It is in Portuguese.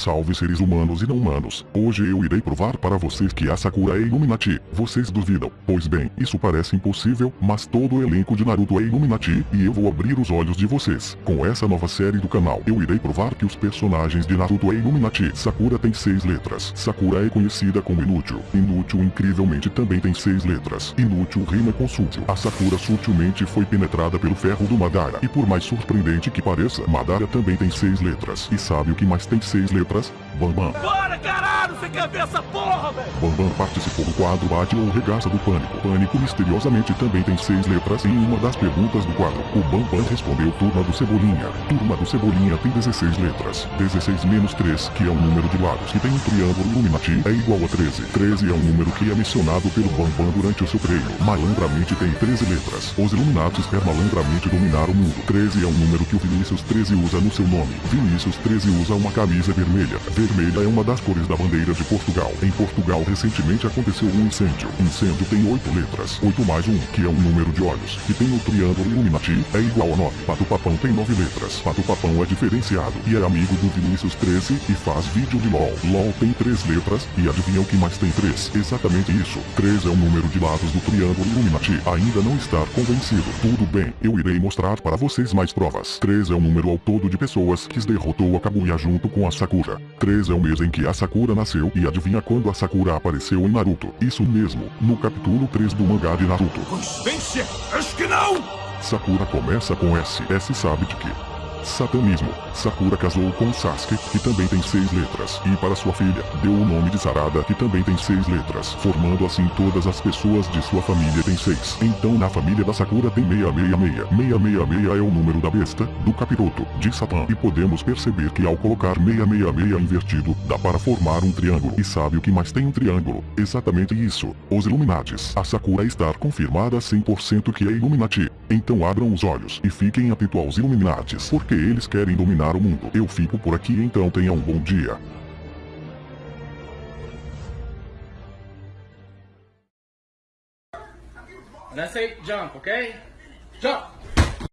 Salve seres humanos e não humanos. Hoje eu irei provar para vocês que a Sakura é Illuminati. Vocês duvidam? Pois bem, isso parece impossível, mas todo o elenco de Naruto é Illuminati e eu vou abrir os olhos de vocês. Com essa nova série do canal, eu irei provar que os personagens de Naruto é Illuminati. Sakura tem seis letras. Sakura é conhecida como inútil. Inútil incrivelmente também tem seis letras. Inútil rima com. A Sakura sutilmente foi penetrada pelo ferro do Madara. E por mais surpreendente que pareça, Madara também tem seis letras. E sabe o que mais tem seis letras? Bambam. Bora, caralho! Você quer ver essa porra, velho? Bambam participou do quadro Bate ou Regaça do Pânico. Pânico misteriosamente também tem seis letras em uma das perguntas do quadro. O Bambam respondeu Turma do Cebolinha. Turma do Cebolinha tem 16 letras. 16 menos 3, que é um número de lados, que tem um triângulo Illuminati, é igual a 13. 13 é um número que é mencionado pelo Bambam durante o seu treino. Malandramente tem 13 letras. Os Illuminatis quer malandramente dominar o mundo. 13 é um número que o Vinícius 13 usa no seu nome. Vinícius 13 usa uma camisa vermelha. Vermelha é uma das cores da bandeira de Portugal. Em Portugal recentemente aconteceu um incêndio. Incêndio tem oito letras. Oito mais um, que é um número de olhos. Que tem o triângulo Illuminati, é igual a nove. Pato Papão tem nove letras. Pato Papão é diferenciado e é amigo do Vinícius 13 e faz vídeo de LOL. LOL tem três letras e adivinha o que mais tem três? Exatamente isso. Três é o número de lados do triângulo Illuminati. Ainda não estar convencido. Tudo bem, eu irei mostrar para vocês mais provas. Três é o número ao todo de pessoas que derrotou a Kaguya junto com a Sakura. 3 é o mês em que a Sakura nasceu e adivinha quando a Sakura apareceu em Naruto. Isso mesmo, no capítulo 3 do mangá de Naruto. Coincidência? Acho que não! Sakura começa com S. S sabe de quê? Satanismo. Sakura casou com Sasuke, que também tem seis letras, e para sua filha, deu o nome de Sarada, que também tem seis letras, formando assim todas as pessoas de sua família tem seis. Então na família da Sakura tem 666. 666 é o número da besta, do capiroto, de Satã, e podemos perceber que ao colocar 666 invertido, dá para formar um triângulo. E sabe o que mais tem um triângulo? Exatamente isso, os Illuminatis. A Sakura está confirmada 100% que é Illuminati. Então abram os olhos e fiquem atentos aos Illuminatis, porque porque eles querem dominar o mundo. Eu fico por aqui então tenha um bom dia. Say jump, okay? Jump!